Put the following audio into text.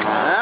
Amen.